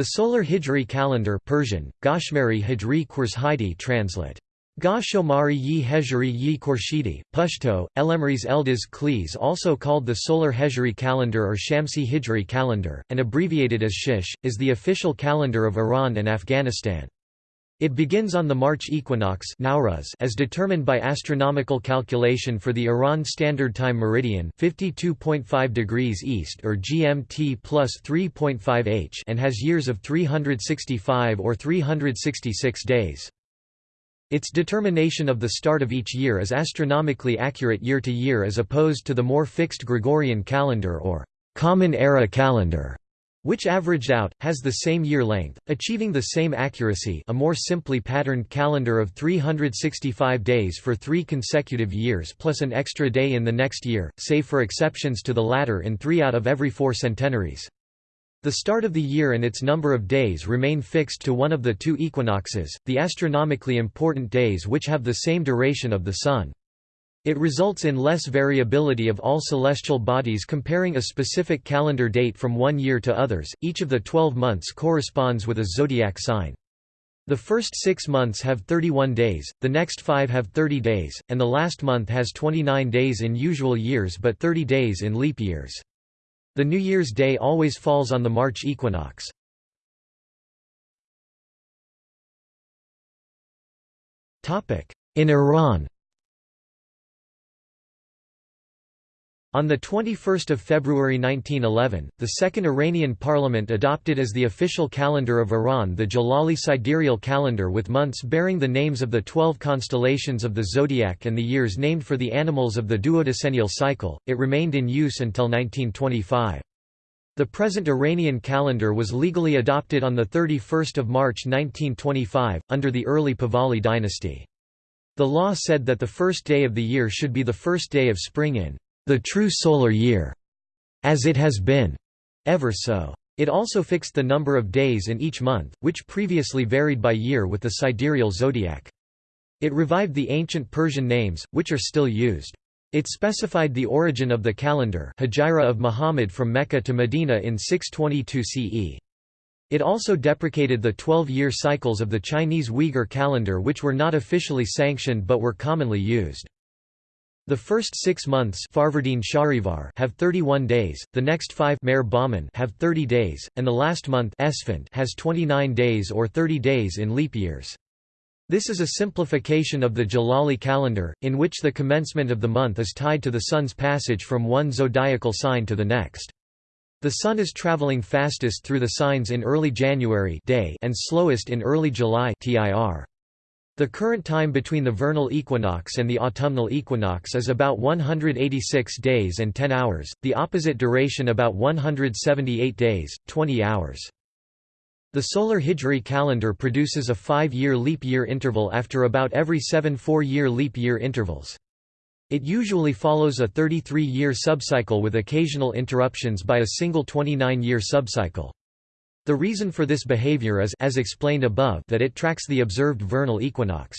The solar Hijri calendar Persian, Gashmari Hijri Khurshidi translate. Ga Shomari yi Hejri yi Khorshidi, Pashto, Elemris Eldaz Klis also called the solar Hejri calendar or Shamsi Hijri calendar, and abbreviated as Shish, is the official calendar of Iran and Afghanistan. It begins on the March equinox Nowruz as determined by astronomical calculation for the Iran Standard Time meridian 52.5 degrees east or GMT plus 3.5 h and has years of 365 or 366 days. Its determination of the start of each year is astronomically accurate year to year as opposed to the more fixed Gregorian calendar or common era calendar which averaged out, has the same year length, achieving the same accuracy a more simply patterned calendar of 365 days for three consecutive years plus an extra day in the next year, save for exceptions to the latter in three out of every four centenaries. The start of the year and its number of days remain fixed to one of the two equinoxes, the astronomically important days which have the same duration of the Sun. It results in less variability of all celestial bodies comparing a specific calendar date from one year to others. Each of the 12 months corresponds with a zodiac sign. The first six months have 31 days, the next five have 30 days, and the last month has 29 days in usual years but 30 days in leap years. The New Year's Day always falls on the March equinox. In Iran On 21 February 1911, the Second Iranian Parliament adopted as the official calendar of Iran the Jalali sidereal calendar with months bearing the names of the twelve constellations of the zodiac and the years named for the animals of the duodecennial cycle. It remained in use until 1925. The present Iranian calendar was legally adopted on 31 March 1925, under the early Pahlavi dynasty. The law said that the first day of the year should be the first day of spring in the true solar year, as it has been, ever so. It also fixed the number of days in each month, which previously varied by year with the sidereal zodiac. It revived the ancient Persian names, which are still used. It specified the origin of the calendar Hijra of Muhammad from Mecca to Medina in 622 CE. It also deprecated the 12-year cycles of the Chinese Uyghur calendar which were not officially sanctioned but were commonly used. The first six months have 31 days, the next five have 30 days, and the last month has 29 days or 30 days in leap years. This is a simplification of the Jalali calendar, in which the commencement of the month is tied to the sun's passage from one zodiacal sign to the next. The sun is traveling fastest through the signs in early January Dey and slowest in early July tir. The current time between the vernal equinox and the autumnal equinox is about 186 days and 10 hours, the opposite duration about 178 days, 20 hours. The solar Hijri calendar produces a five-year leap year interval after about every seven four-year leap year intervals. It usually follows a 33-year subcycle with occasional interruptions by a single 29-year subcycle. The reason for this behavior is as explained above that it tracks the observed vernal equinox.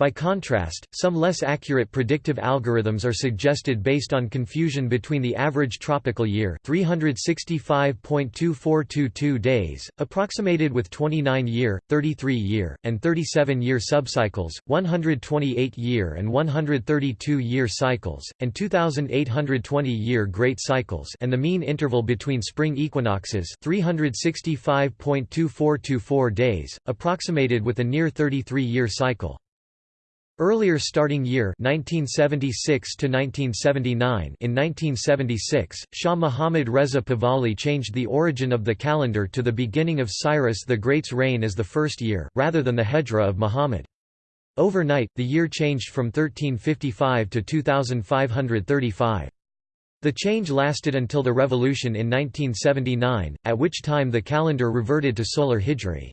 By contrast, some less accurate predictive algorithms are suggested based on confusion between the average tropical year 365.2422 days, approximated with 29-year, 33-year, and 37-year subcycles, 128-year and 132-year cycles, and 2820-year great cycles and the mean interval between spring equinoxes 365.2424 days, approximated with a near 33-year cycle. Earlier starting year 1976 to 1979 in 1976, Shah Muhammad Reza Pahlavi changed the origin of the calendar to the beginning of Cyrus the Great's reign as the first year, rather than the Hejra of Muhammad. Overnight, the year changed from 1355 to 2535. The change lasted until the revolution in 1979, at which time the calendar reverted to solar hijri.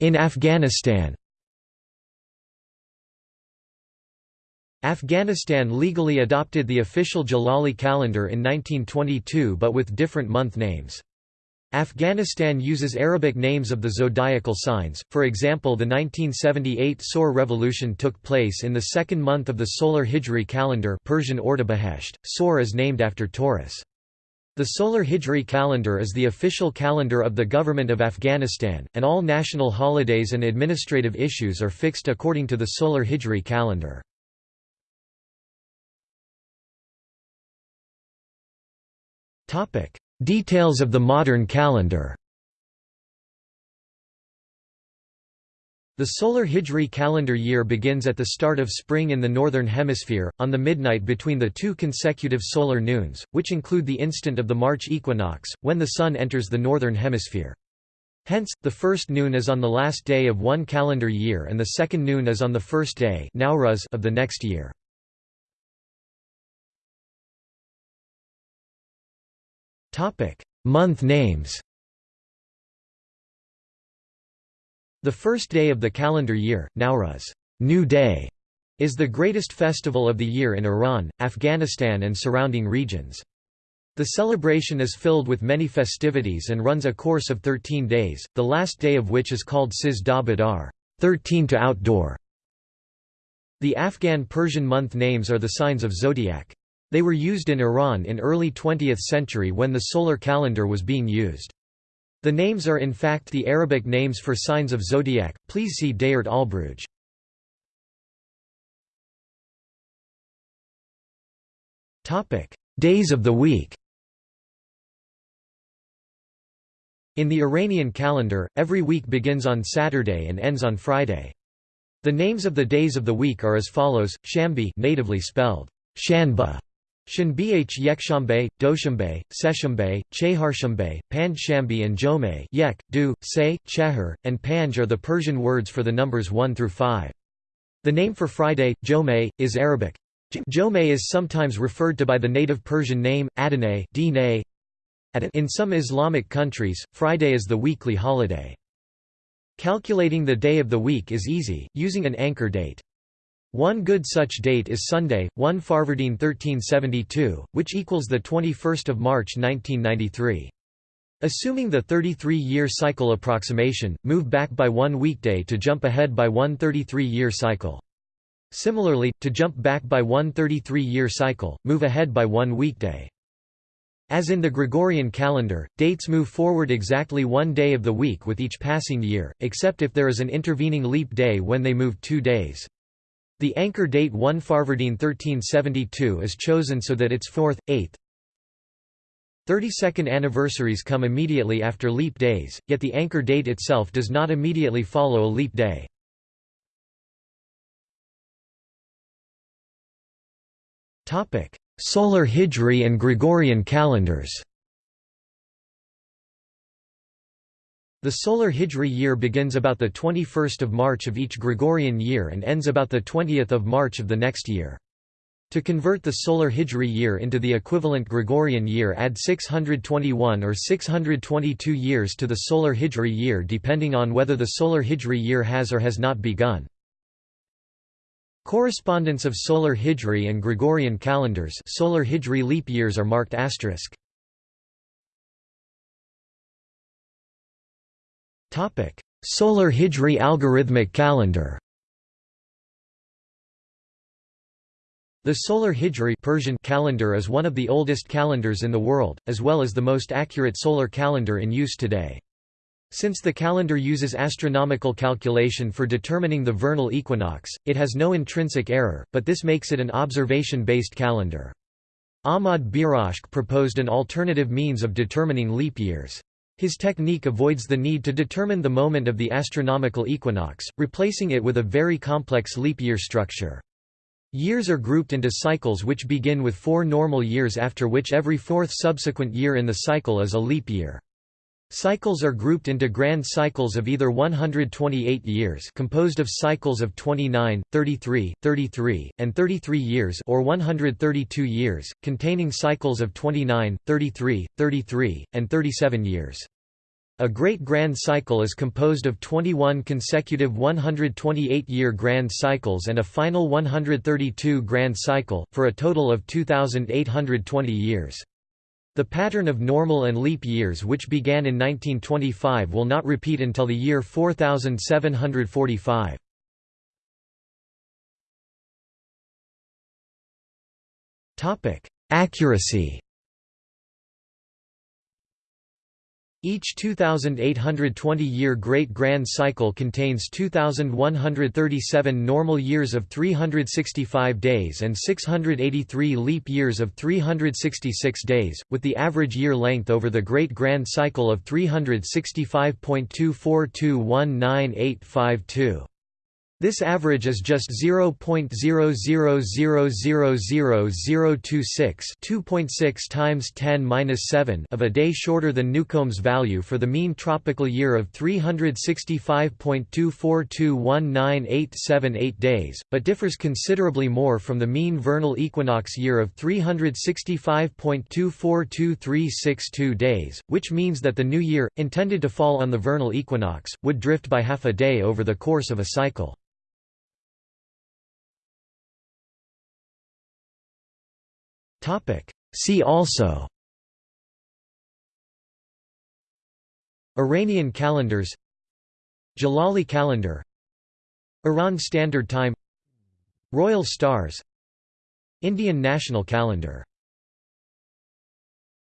In Afghanistan Afghanistan legally adopted the official Jalali calendar in 1922 but with different month names. Afghanistan uses Arabic names of the zodiacal signs, for example the 1978 Saur revolution took place in the second month of the solar Hijri calendar Persian Ordibehesht. Saur is named after Taurus. The solar Hijri calendar is the official calendar of the Government of Afghanistan, and all national holidays and administrative issues are fixed according to the solar Hijri calendar. Details of the modern calendar The solar Hijri calendar year begins at the start of spring in the Northern Hemisphere, on the midnight between the two consecutive solar noons, which include the instant of the March equinox, when the Sun enters the Northern Hemisphere. Hence, the first noon is on the last day of one calendar year and the second noon is on the first day of the next year. Month names The first day of the calendar year, Nowruz New Day, is the greatest festival of the year in Iran, Afghanistan and surrounding regions. The celebration is filled with many festivities and runs a course of 13 days, the last day of which is called Siz da Badar 13 to outdoor. The Afghan Persian month names are the signs of zodiac. They were used in Iran in early 20th century when the solar calendar was being used. The names are in fact the Arabic names for signs of zodiac. Please see al-Buruj. Topic: Days of the week. In the Iranian calendar, every week begins on Saturday and ends on Friday. The names of the days of the week are as follows: Shambi, natively spelled Shanba, Shanbh Yekshambe, Doshambe, Seshambe, Cheharshambe, Pandshambi and Jome Yek, Du, Se, Chehar, and Panj are the Persian words for the numbers 1 through 5. The name for Friday, Jome, is Arabic. Jome is sometimes referred to by the native Persian name, Adineh In some Islamic countries, Friday is the weekly holiday. Calculating the day of the week is easy, using an anchor date. One good such date is Sunday, 1 Farvardin 1372, which equals 21 March 1993. Assuming the 33-year cycle approximation, move back by one weekday to jump ahead by one 33-year cycle. Similarly, to jump back by one 33-year cycle, move ahead by one weekday. As in the Gregorian calendar, dates move forward exactly one day of the week with each passing year, except if there is an intervening leap day when they move two days. The anchor date 1 Farvardin 1372 is chosen so that its 4th, 8th, 32nd anniversaries come immediately after leap days, yet the anchor date itself does not immediately follow a leap day. Solar Hijri and Gregorian calendars The solar Hijri year begins about the 21st of March of each Gregorian year and ends about the 20th of March of the next year. To convert the solar Hijri year into the equivalent Gregorian year add 621 or 622 years to the solar Hijri year depending on whether the solar Hijri year has or has not begun. Correspondence of solar Hijri and Gregorian calendars solar Hijri leap years are marked asterisk. Solar Hijri algorithmic calendar The Solar Hijri Persian calendar is one of the oldest calendars in the world, as well as the most accurate solar calendar in use today. Since the calendar uses astronomical calculation for determining the vernal equinox, it has no intrinsic error, but this makes it an observation-based calendar. Ahmad Birashk proposed an alternative means of determining leap years. His technique avoids the need to determine the moment of the astronomical equinox, replacing it with a very complex leap year structure. Years are grouped into cycles which begin with four normal years after which every fourth subsequent year in the cycle is a leap year. Cycles are grouped into grand cycles of either 128 years composed of cycles of 29, 33, 33, and 33 years or 132 years, containing cycles of 29, 33, 33, and 37 years. A great grand cycle is composed of 21 consecutive 128-year grand cycles and a final 132 grand cycle, for a total of 2,820 years. The pattern of normal and leap years which began in 1925 will not repeat until the year 4745. Accuracy Each 2,820-year Great Grand Cycle contains 2,137 normal years of 365 days and 683 leap years of 366 days, with the average year length over the Great Grand Cycle of 365.24219.852. This average is just 0.00000026 2.6 times 10 of a day shorter than Newcomb's value for the mean tropical year of 365.24219.878 days, but differs considerably more from the mean vernal equinox year of 365.242362 days, which means that the new year, intended to fall on the vernal equinox, would drift by half a day over the course of a cycle. See also Iranian calendars Jalali calendar Iran Standard Time Royal Stars Indian National Calendar